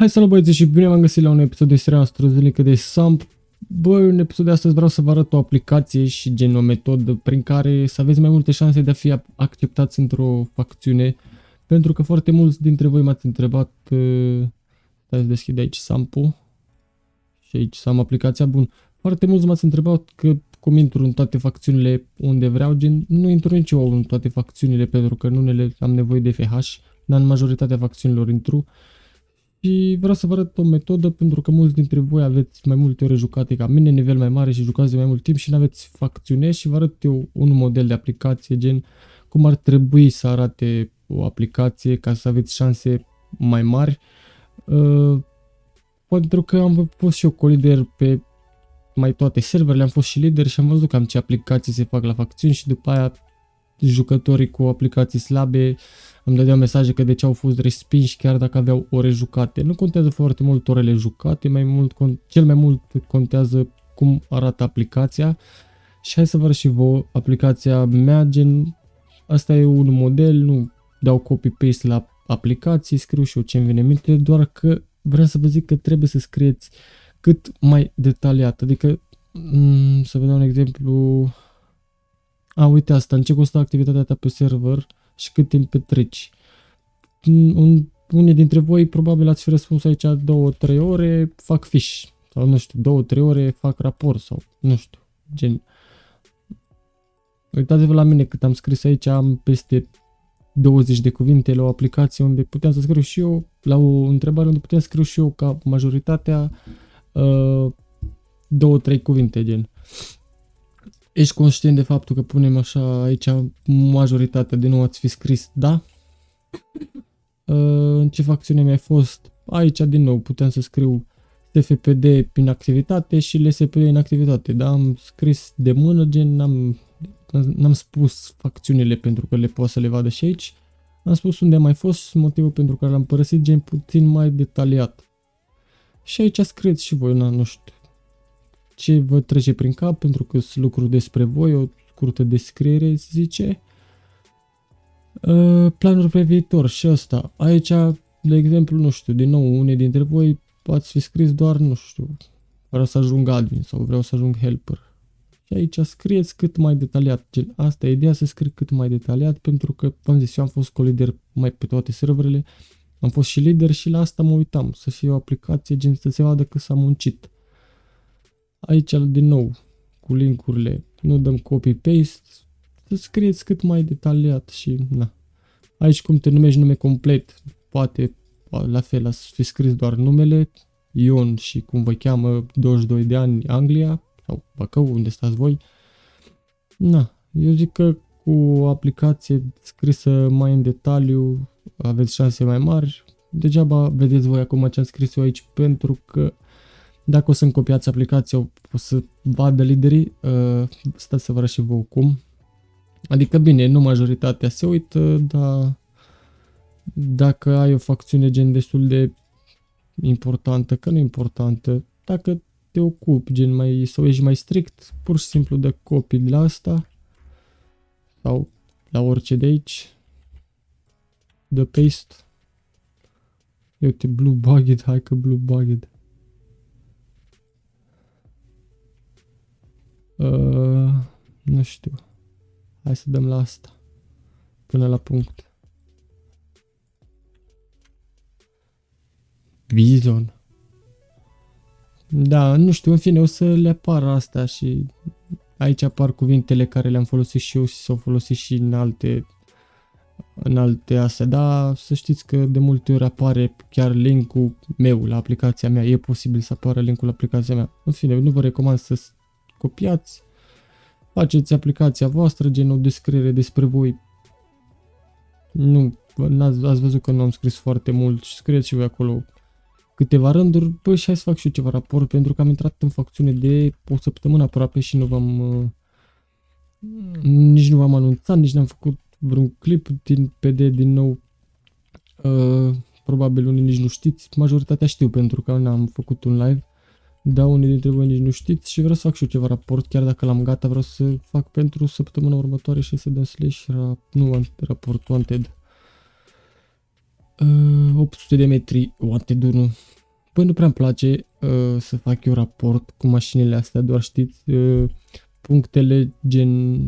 Hai salut băieți și bine m-am găsit la un episod de seria noastră zilnică de SAMP. Băi, în episodul de astăzi vreau să vă arăt o aplicație și gen o metodă prin care să aveți mai multe șanse de a fi acceptați într-o facțiune. Pentru că foarte mulți dintre voi m-ați întrebat, uh, stai să deschid aici SAMP-ul și aici să am aplicația, bun. Foarte mulți m-ați întrebat că cum intru în toate facțiunile unde vreau, gen nu intru nici eu în toate facțiunile pentru că în unele am nevoie de FH, dar în majoritatea facțiunilor intru. Și vreau să vă arăt o metodă pentru că mulți dintre voi aveți mai multe ore jucate ca mine, nivel mai mare și jucați de mai mult timp și nu aveți facțiune și vă arăt eu un model de aplicație gen cum ar trebui să arate o aplicație ca să aveți șanse mai mari. Uh, pentru că am fost și eu colider pe mai toate serverele, am fost și lider și am văzut cam ce aplicații se fac la facțiuni și după aia jucătorii cu aplicații slabe îmi dădeau mesaje că de ce au fost respinși chiar dacă aveau ore jucate. Nu contează foarte mult orele jucate, mai mult, cel mai mult contează cum arată aplicația. Și hai să vă arăt și vouă aplicația mea, gen, asta e un model, nu dau copy-paste la aplicații, scriu și eu ce-mi vine minte, doar că vreau să vă zic că trebuie să scrieți cât mai detaliat, adică mm, să vă dau un exemplu, a, uite asta, în ce costă activitatea ta pe server și cât timp petreci. Un, unii dintre voi probabil ați fi răspuns aici 2-3 ore, fac fiș. Sau nu știu, 2-3 ore fac raport sau nu știu, gen. Uitați-vă la mine cât am scris aici, am peste 20 de cuvinte la o aplicație unde puteam să scriu și eu, la o întrebare unde puteam să scriu și eu ca majoritatea uh, două, trei cuvinte, gen. Ești conștient de faptul că punem așa aici majoritatea de nou ați fi scris da? Uh, în ce facțiune mi-ai fost? Aici din nou puteam să scriu TFPD în activitate și LSPD în activitate, da? Am scris de mână, gen, n-am, n-am spus facțiunile pentru că le pot să le vadă și aici. Am spus unde am mai fost, motivul pentru care l-am părăsit, gen puțin mai detaliat. Și aici scrieți și voi, na, nu știu, ce vă trece prin cap, pentru că sunt lucruri despre voi, o scurtă descriere, se zice. Uh, planuri pe viitor și asta. Aici, de exemplu, nu știu, din nou, unii dintre voi ați fi scris doar, nu știu, vreau să ajung admin sau vreau să ajung helper. Și aici scrieți cât mai detaliat. Gen, asta e ideea să scrii cât mai detaliat pentru că, v-am zis, eu am fost colider mai pe toate serverele, am fost și lider și la asta mă uitam, să fie o aplicație gen să se vadă că s-a muncit. Aici, din nou, cu linkurile, nu dăm copy-paste, să scrieți cât mai detaliat și, na. Aici cum te numești nume complet, poate la fel ați fi scris doar numele, Ion și cum vă cheamă, 22 de ani, Anglia, sau Bacău, unde stați voi. Na, eu zic că cu o aplicație scrisă mai în detaliu aveți șanse mai mari. Degeaba vedeți voi acum ce am scris eu aici pentru că dacă o să-mi copiați aplicația, o să vadă liderii, uh, stați să vă arăt și vouă cum. Adică bine, nu majoritatea se uită, dar dacă ai o facțiune gen destul de importantă, că nu importantă, dacă te ocupi gen mai, sau ești mai strict, pur și simplu de copii de la asta sau la orice de aici, de paste. Uite, blue bugged, hai că blue bugged. Uh, nu știu. Hai să dăm la asta. Până la punct. Vision. Da, nu știu, în fine, o să le apară asta și aici apar cuvintele care le-am folosit și eu și s-au folosit și în alte în alte astea, dar să știți că de multe ori apare chiar linkul meu la aplicația mea, e posibil să apară linkul la aplicația mea. În fine, nu vă recomand să copiați, faceți aplicația voastră, gen o descriere despre voi. Nu, ați, ați văzut că nu am scris foarte mult și scrieți și voi acolo câteva rânduri, bă, și hai să fac și eu ceva raport, pentru că am intrat în facțiune de o săptămână aproape și nu v-am... Uh, nici nu v-am anunțat, nici n-am făcut vreun clip din PD din nou. Uh, probabil unii nici nu știți, majoritatea știu pentru că n-am făcut un live. Da, unii dintre voi nici nu știți și vreau să fac și eu ceva raport, chiar dacă l-am gata, vreau să fac pentru săptămâna următoare și să dăm slash, ra, nu, raport wanted. Uh, 800 de metri, wanted 1. Băi, nu prea-mi place uh, să fac eu raport cu mașinile astea, doar știți, uh, punctele gen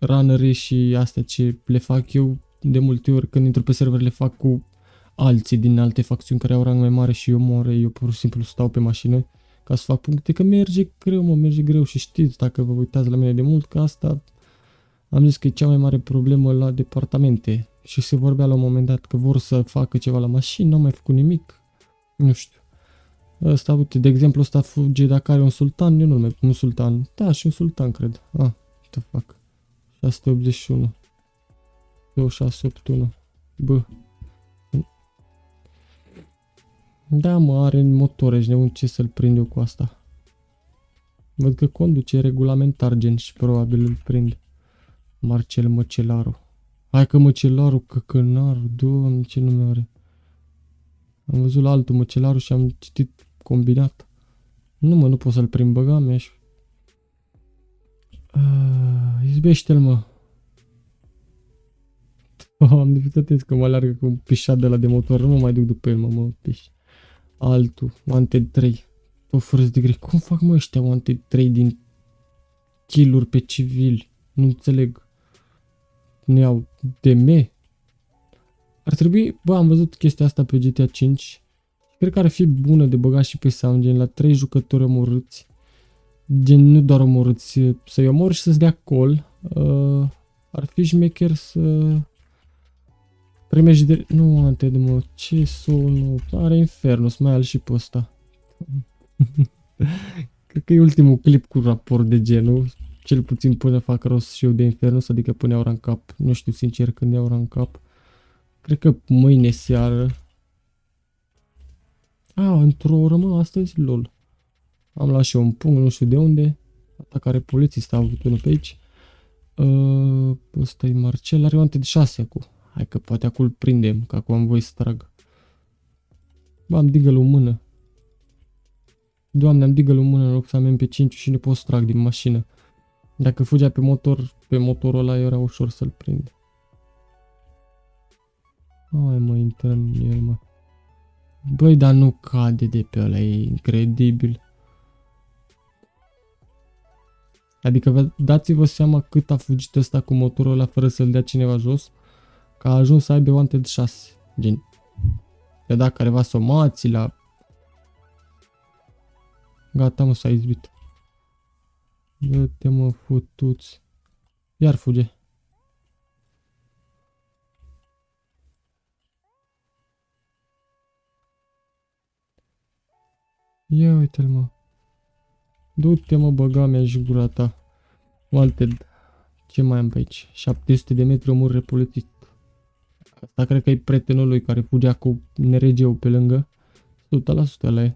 runnere și astea ce le fac eu de multe ori când intru pe server le fac cu alții din alte facțiuni care au rang mai mare și eu mor, eu pur și simplu stau pe mașină ca să fac puncte, că merge greu, mă, merge greu și știți, dacă vă uitați la mine de mult, că asta am zis că e cea mai mare problemă la departamente și se vorbea la un moment dat că vor să facă ceva la mașini, n-au mai făcut nimic, nu știu. Ăsta, uite, de exemplu, ăsta fuge dacă are un sultan, eu nu mai un sultan, da, și un sultan, cred. Ah, ce fac. 681. 2681. Bă. Da, mă, are motor, ești nebun ce să-l prind eu cu asta. Văd că conduce regulamentar gen și probabil îl prind. Marcel Măcelaru. Hai că Măcelaru, căcănaru, doamne, ce nume are. Am văzut la altul Măcelaru și am citit combinat. Nu mă, nu pot să-l prind, băga mea și... Uh, izbește-l, mă. Am de că mă alergă cu un pișat de la de motor, nu mă mai duc după el, mă, mă, piș. Altul, Wanted 3. O fără de grei. Cum fac mă ăștia Wanted 3 din kill pe civili? Nu înțeleg. Ne iau DM? Ar trebui, bă, am văzut chestia asta pe GTA 5. Cred că ar fi bună de băgat și pe sound, gen la 3 jucători omorâți. Gen, nu doar omorâți, să-i omor și să-ți dea call. Uh, ar fi șmecher să Primești de... Nu, ante de mă, ce nu Are Infernus, mai al și pe ăsta. Cred că e ultimul clip cu raport de genul. Cel puțin până fac rost și eu de Infernus, adică până iau în cap. Nu știu sincer când iau în cap. Cred că mâine seară. A, într-o oră, mă, astăzi, lol. Am luat și eu un punct, nu știu de unde. Atacare polițist a avut unul pe aici. Uh, ăsta e Marcel, are o ante de 6 acum. Hai că poate acum îl prindem, că acum am voi să trag. Bă, am digăl în mână. Doamne, am digăl în mână în loc să am MP5 și nu pot să trag din mașină. Dacă fugea pe motor, pe motorul ăla era ușor să-l prind. Hai mă, intră în el, mă. Băi, dar nu cade de pe ăla, e incredibil. Adică dați-vă seama cât a fugit ăsta cu motorul ăla fără să-l dea cineva jos că a ajuns să aibă Wanted 6. Gen, le-a dat careva somații la... Gata, mă, s-a izbit. Dă-te, mă, futuți. Iar fuge. Ia uite-l, mă. Du-te, mă, băga mea și gura ta. Wanted. Ce mai am pe aici? 700 de metri omor repolițist. Asta cred că e prietenul lui care fugea cu neregeu pe lângă. 100% ăla e.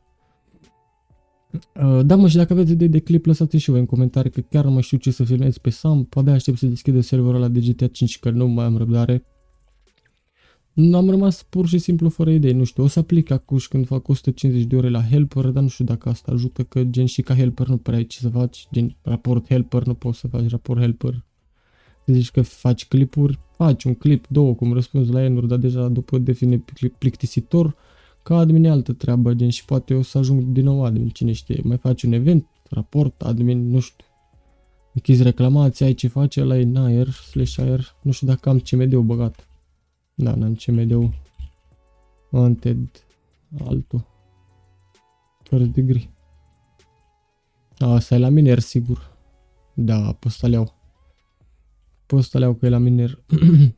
Uh, da mă și dacă aveți idei de clip lăsați și voi în comentarii că chiar nu mai știu ce să filmez pe Sam, abia aștept să deschidă serverul ăla de GTA 5 că nu mai am răbdare. Am rămas pur și simplu fără idei, nu știu, o să aplic acum când fac 150 de ore la helper, dar nu știu dacă asta ajută, că gen și ca helper nu prea ai ce să faci, gen raport helper, nu poți să faci raport helper, zici că faci clipuri, faci un clip, două, cum răspunzi la enuri, dar deja după define plictisitor, ca admin e altă treabă, gen și poate o să ajung din nou admin, cine știe, mai faci un event, raport, admin, nu știu, închizi reclamații, ai ce face, la e în aer, slash aer, nu știu dacă am CMD-ul băgat. Da, n-am CMD-ul. Wanted, altul. First degree. Asta e la miner, sigur. Da, pe ăsta le iau. Pe ăsta le că e la miner.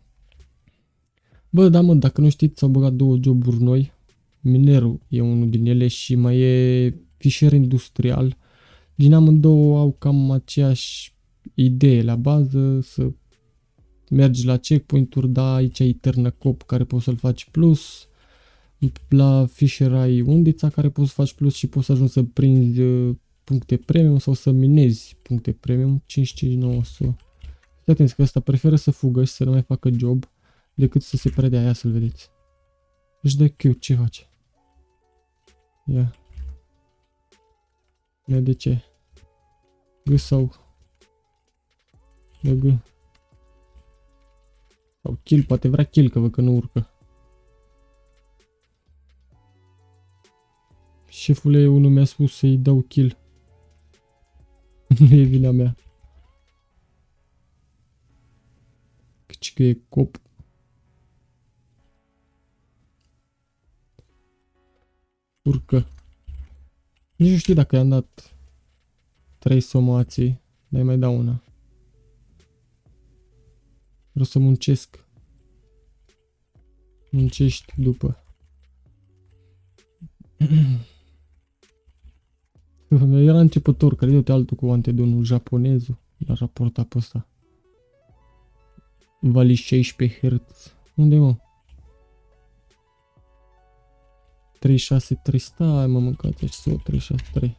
Bă, da mă, dacă nu știți, s-au băgat două joburi noi. Minerul e unul din ele și mai e fișier industrial. Din amândouă au cam aceeași idee la bază, să mergi la checkpoint-uri, da, aici ai cop care poți să-l faci plus. La Fisher ai undița care poți să faci plus și poți să ajungi să prinzi uh, puncte premium sau să minezi puncte premium 55900. Fii atenți că ăsta preferă să fugă și să nu mai facă job decât să se predea aia să-l vedeți. Își dă Q, ce face? Ia. Ia de ce? G sau... Ia G. Sau kill, poate vrea kill, că vă că nu urcă. Șefule, unul mi-a spus să-i dau kill. nu e vina mea. Căci că e cop. Urcă. Nici nu știu dacă i-am dat trei somații, dar mai dau una. Vreau să muncesc. Muncești după. Era începător, care de altul cu antedonul japonezul la raporta pe ăsta. Vali 16 Hz. Unde mă? 363, stai mă mâncați și 363.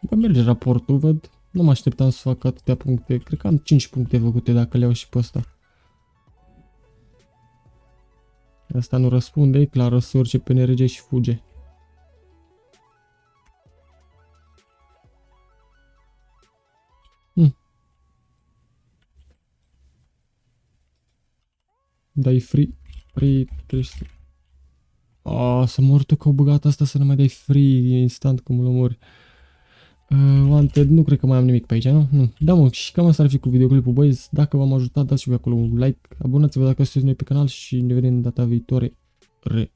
Bă, merge raportul, văd. Nu mă așteptam să fac atâtea puncte. Cred că am 5 puncte făcute dacă le iau și pe ăsta. Asta nu răspunde, e clar, să urce pe NRG și fuge. Dai free, free 300. Ah, să mor tu că au băgat asta să nu mai dai free instant cum îl omori. Uh, wanted, nu cred că mai am nimic pe aici, nu? Nu. Da, mă, și cam asta ar fi cu videoclipul, băieți. Dacă v-am ajutat, dați și acolo un like, abonați-vă dacă sunteți noi pe canal și ne vedem data viitoare. Re.